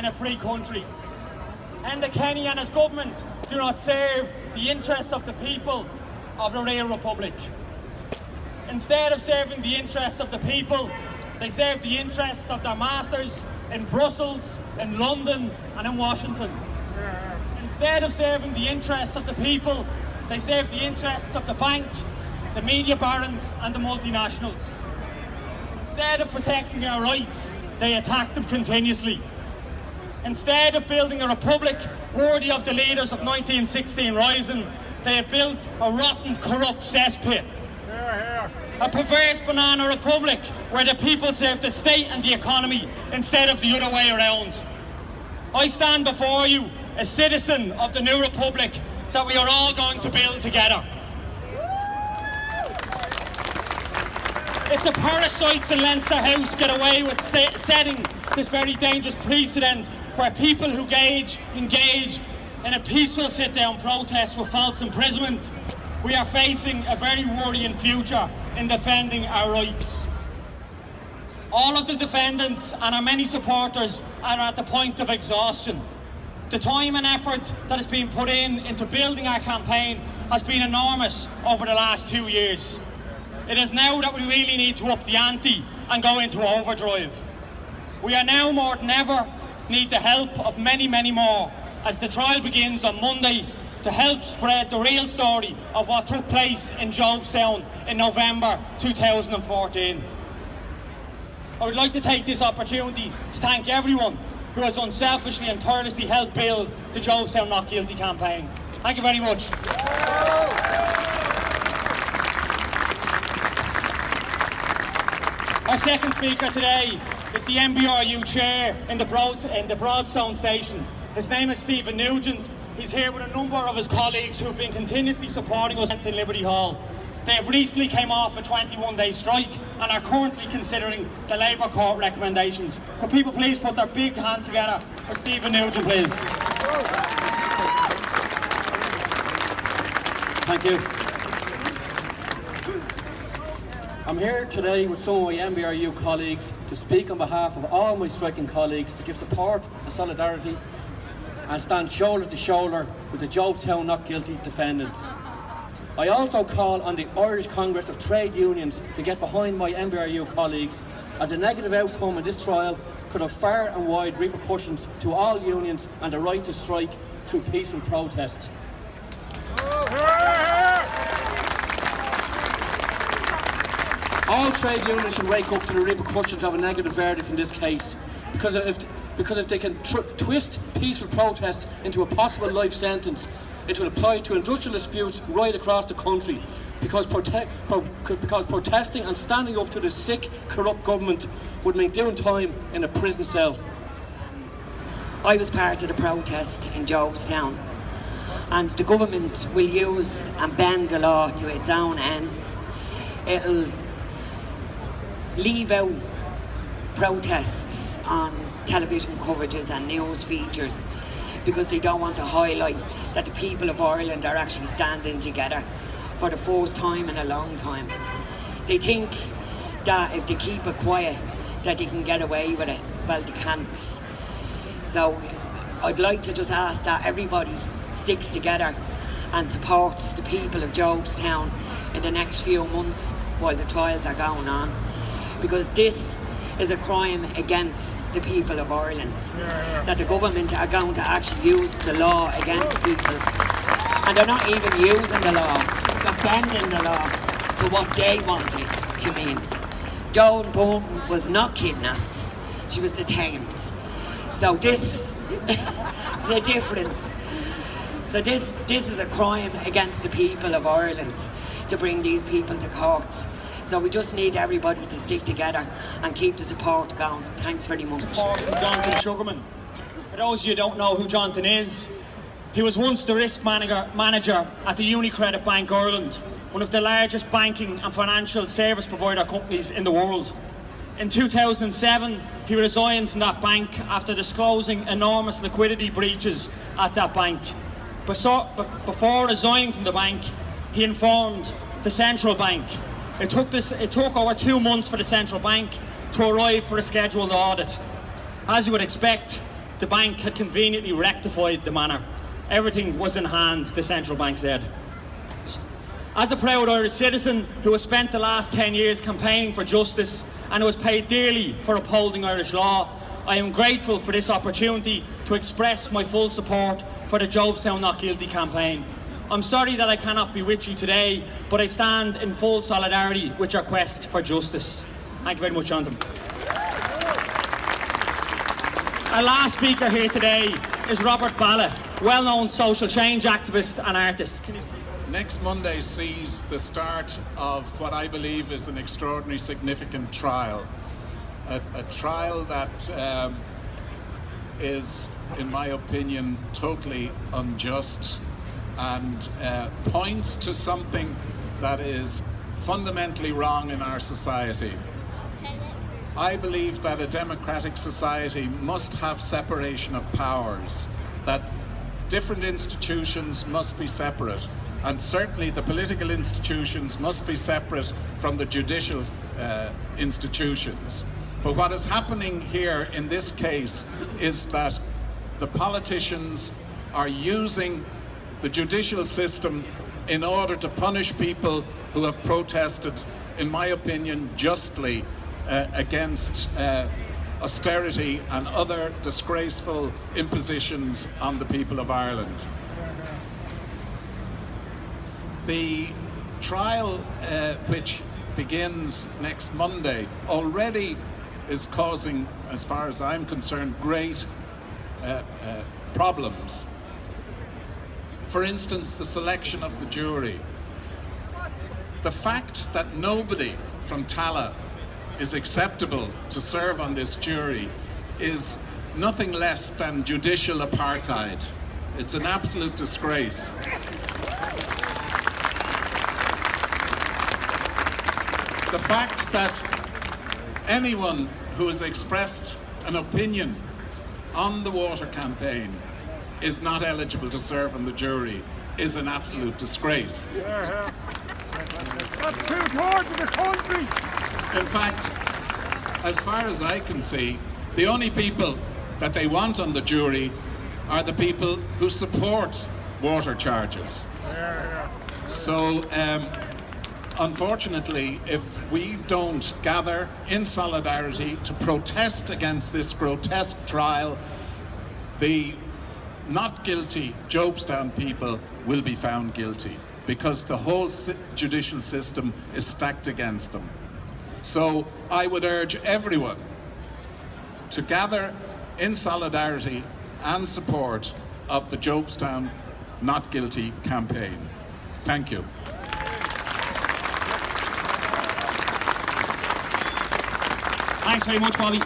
in a free country. Enda Kenny and his government do not serve the interest of the people of the real republic. Instead of serving the interests of the people, they serve the interests of their masters in Brussels, in London and in Washington. Instead of serving the interests of the people, they serve the interests of the bank, the media barons and the multinationals. Instead of protecting our rights, they attack them continuously. Instead of building a republic worthy of the leaders of 1916 rising, they have built a rotten, corrupt cesspit. A perverse banana republic where the people serve the state and the economy instead of the other way around. I stand before you, a citizen of the new republic that we are all going to build together. If the parasites in Leinster House get away with setting this very dangerous precedent where people who engage, engage in a peaceful sit-down protest with false imprisonment, we are facing a very worrying future in defending our rights. All of the defendants and our many supporters are at the point of exhaustion. The time and effort that has been put in into building our campaign has been enormous over the last two years. It is now that we really need to up the ante and go into overdrive. We are now more than ever need the help of many, many more as the trial begins on Monday to help spread the real story of what took place in Jobstown in November 2014. I would like to take this opportunity to thank everyone who has unselfishly and tirelessly helped build the Jobstown Not Guilty campaign. Thank you very much. Our second speaker today is the NBRU chair in the, Broad, in the Broadstone station. His name is Stephen Nugent. He's here with a number of his colleagues who have been continuously supporting us in Liberty Hall. They have recently came off a 21-day strike and are currently considering the Labour Court recommendations. Could people please put their big hands together for Stephen Nugent, please? Thank you. I'm here today with some of my NBRU colleagues to speak on behalf of all my striking colleagues to give support and solidarity and stand shoulder to shoulder with the Jobstown not guilty defendants. I also call on the Irish Congress of Trade Unions to get behind my NBRU colleagues as a negative outcome in this trial could have far and wide repercussions to all unions and the right to strike through peaceful protest. All trade unions should wake up to the repercussions of a negative verdict in this case because if because if they can twist peaceful protest into a possible life sentence, it will apply to industrial disputes right across the country. Because, prote pro because protesting and standing up to the sick, corrupt government would mean doing time in a prison cell. I was part of the protest in Jobstown and the government will use and bend the law to its own ends. It'll leave out protests on television coverages and news features because they don't want to highlight that the people of Ireland are actually standing together for the first time in a long time. They think that if they keep it quiet that they can get away with it. Well, they can't. So I'd like to just ask that everybody sticks together and supports the people of Jobstown in the next few months while the trials are going on. Because this is a crime against the people of Ireland. That the government are going to actually use the law against people. And they're not even using the law, they're bending the law to what they want it to mean. Joan Burton was not kidnapped, she was detained. So this is a difference. So this, this is a crime against the people of Ireland to bring these people to court. So we just need everybody to stick together and keep the support going. Thanks very much. Support from Jonathan Sugarman. For those of you who don't know who Jonathan is, he was once the risk manager, manager at the UniCredit Bank Ireland, one of the largest banking and financial service provider companies in the world. In 2007, he resigned from that bank after disclosing enormous liquidity breaches at that bank. Before resigning from the bank, he informed the central bank it took, this, it took over two months for the central bank to arrive for a scheduled audit. As you would expect, the bank had conveniently rectified the manner. Everything was in hand, the central bank said. As a proud Irish citizen who has spent the last 10 years campaigning for justice and who has paid dearly for upholding Irish law, I am grateful for this opportunity to express my full support for the Jobstown Not Guilty campaign. I'm sorry that I cannot be with you today, but I stand in full solidarity with your quest for justice. Thank you very much, Jonathan. Our last speaker here today is Robert Ballagh, well-known social change activist and artist. Next Monday sees the start of what I believe is an extraordinary significant trial. A, a trial that um, is, in my opinion, totally unjust and uh, points to something that is fundamentally wrong in our society. I believe that a democratic society must have separation of powers, that different institutions must be separate, and certainly the political institutions must be separate from the judicial uh, institutions. But what is happening here in this case is that the politicians are using the judicial system in order to punish people who have protested, in my opinion, justly uh, against uh, austerity and other disgraceful impositions on the people of Ireland. The trial, uh, which begins next Monday, already is causing, as far as I'm concerned, great uh, uh, problems. For instance, the selection of the jury. The fact that nobody from Tallaght is acceptable to serve on this jury is nothing less than judicial apartheid. It's an absolute disgrace. The fact that anyone who has expressed an opinion on the water campaign is not eligible to serve on the jury is an absolute disgrace. That's too hard to the country. In fact, as far as I can see, the only people that they want on the jury are the people who support water charges. So, um, unfortunately, if we don't gather in solidarity to protest against this grotesque trial, the not guilty Jobstown people will be found guilty because the whole judicial system is stacked against them. So I would urge everyone to gather in solidarity and support of the Jobstown Not Guilty campaign. Thank you. Thanks very much, Bobby.